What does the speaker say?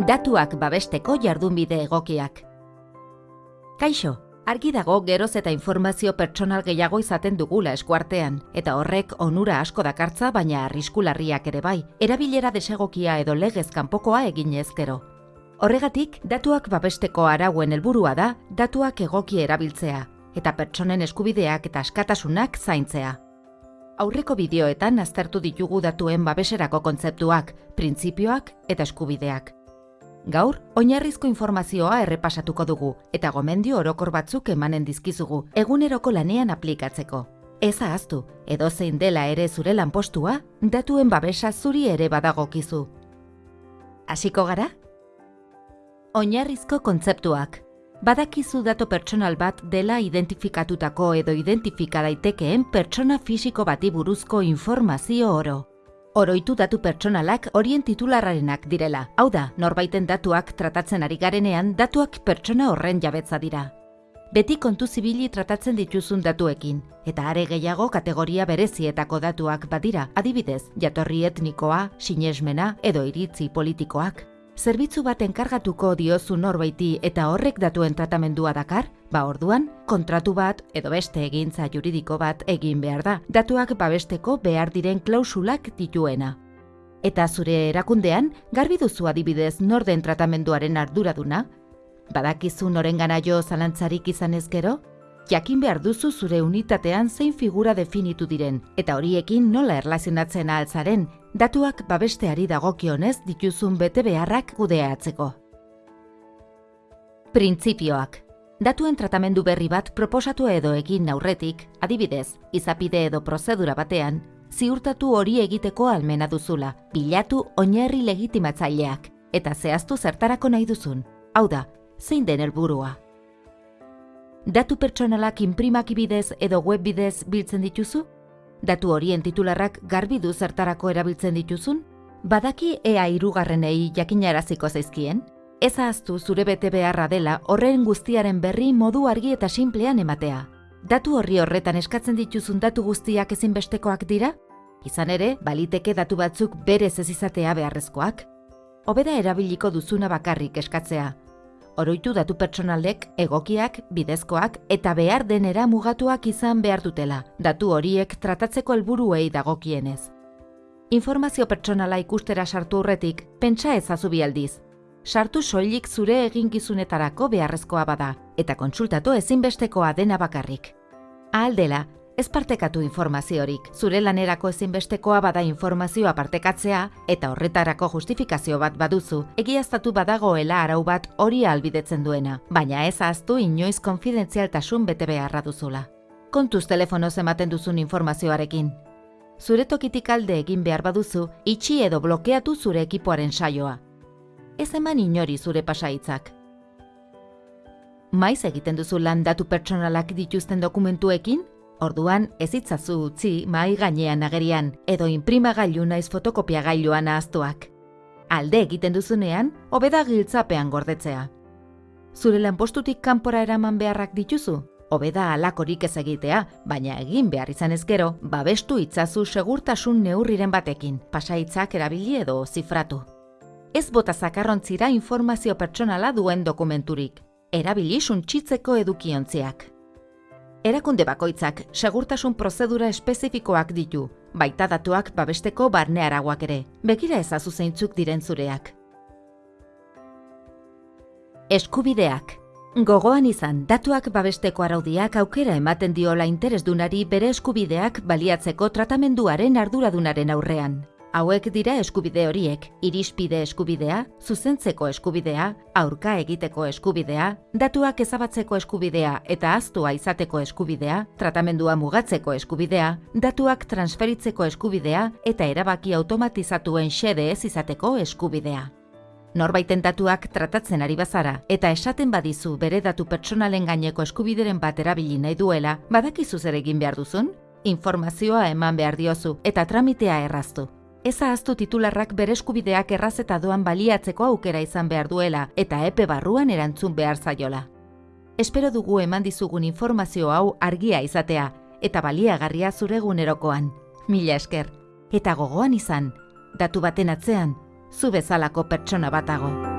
Datuak babesteko jardunbide egokiak. Kaixo, argi dago geroz eta informazio pertsonal gehiago izaten dugula eskuartean, eta horrek onura asko dakartza baina arriskularriak ere bai, erabilera desegokia edo legez kanpokoa egin ezkero. Horregatik, datuak babesteko arauen helburua da datuak egoki erabiltzea, eta pertsonen eskubideak eta askatasunak zaintzea. Aurreko bideoetan aztertu ditugu datuen babeserako kontzeptuak, printzipioak eta eskubideak. Gaur, oinarrizko informazioa errepasatuko dugu eta gomendio orokor batzuk emanen dizkizugu eguneroko lanean aplikatzeko. Ez ahaztu, edo zein dela ere zure lanpostua, datuen babesa zuri ere badagokizu. Hasiko gara? Oinarrizko kontzeptuak. Badakizu dato pertsonal bat dela identifikatutako edo identifika daitekeen pertsona fisiko bati buruzko informazio oro. Oroitu datu pertsonalak horien titularrarenak direla. Hau da, norbaiten datuak tratatzen ari garenean datuak pertsona horren jabetza dira. Beti kontu zibili tratatzen dituzun datuekin, eta are gehiago kategoria berezietako datuak badira, adibidez, jatorri etnikoa, sinesmena edo iritzi politikoak. Zerbitzu bat enkargatuko diozu norbaiti eta horrek datuen tratamendua dakar, ba orduan, kontratu bat edo beste egintza juridiko bat egin behar da, datuak babesteko behar diren klausulak dituena. Eta zure erakundean, garbi duzu adibidez norden tratamenduaren arduraduna? Badakizu norengana jo zalantzarik izan ezkero? Jakin behar duzu zure unitatean zein figura definitu diren, eta horiekin nola erlazionatzen altzaren, datuak babesteari dagokionez dituzun bete beharrak kudeatzeko. Printzipioak. Datuen tratamendu berri bat proposatu edo egin aurretik, adibidez, izapide edo prozedura batean, ziurtatu hori egiteko almena duzula, bilatu oinarri legitimatzaileak, eta zehaztu zertarako nahi duzun. Hau da, zein den helburua. Datu pertsonalak inprimaki bidez edo web bidez biltzen dituzu? Datu horien titularrak garbi du zertarako erabiltzen dituzun? Badaki ea irugarrenei jakinaraziko zaizkien? Ez ahaztu zure bete beharra dela horren guztiaren berri modu argi eta sinplean ematea. Datu horri horretan eskatzen dituzun datu guztiak ezinbestekoak dira? Izan ere, baliteke datu batzuk berez ez izatea beharrezkoak. Hobeda erabiliko duzuna bakarrik eskatzea, oroitu datu pertsonalek egokiak, bidezkoak eta behar denera mugatuak izan behar dutela, datu horiek tratatzeko helburuei dagokienez. Informazio pertsonala ikustera sartu horretik, pentsa ezazu aldiz. Sartu soilik zure eginkizunetarako beharrezkoa bada, eta kontsultatu ezinbestekoa dena bakarrik. Ahal dela, Ez partekatu informaziorik, zure lanerako ezinbestekoa bada informazioa partekatzea eta horretarako justifikazio bat baduzu, egiaztatu badagoela arau bat hori albidetzen duena, baina ez ahaztu inoiz konfidentzialtasun bete beharra duzula. Kontuz telefonoz ematen duzun informazioarekin. Zure tokitik alde egin behar baduzu, itxi edo blokeatu zure ekipoaren saioa. Ez eman inori zure pasaitzak. Maiz egiten duzu lan datu pertsonalak dituzten dokumentuekin, Orduan, ez itzazu utzi mai gainean agerian edo inprimagailu naiz fotokopiagailuan ahaztuak. Alde egiten duzunean, hobeda giltzapean gordetzea. Zure lanpostutik kanpora eraman beharrak dituzu? Hobeda alakorik ez egitea, baina egin behar izan ezkero, babestu itzazu segurtasun neurriren batekin, pasaitzak erabili edo zifratu. Ez bota zakarrontzira informazio pertsonala duen dokumenturik. Erabili suntsitzeko edukiontziak. Erakunde bakoitzak segurtasun prozedura espezifikoak ditu, baita datuak babesteko barne araguak ere. Begira ezazu zeintzuk diren zureak. Eskubideak. Gogoan izan, datuak babesteko araudiak aukera ematen diola interesdunari bere eskubideak baliatzeko tratamenduaren arduradunaren aurrean. Hauek dira eskubide horiek, irispide eskubidea, zuzentzeko eskubidea, aurka egiteko eskubidea, datuak ezabatzeko eskubidea eta aztua izateko eskubidea, tratamendua mugatzeko eskubidea, datuak transferitzeko eskubidea eta erabaki automatizatuen xede ez izateko eskubidea. Norbaiten datuak tratatzen ari bazara eta esaten badizu bere datu pertsonalen gaineko eskubideren bat erabili nahi duela, badakizu zer egin behar duzun? Informazioa eman behar diozu eta tramitea erraztu. Ez ahaztu titularrak bere eskubideak erraz eta doan baliatzeko aukera izan behar duela eta epe barruan erantzun behar zaiola. Espero dugu eman dizugun informazio hau argia izatea eta baliagarria zure egunerokoan. Mila esker. Eta gogoan izan, datu baten atzean, zu bezalako pertsona batago.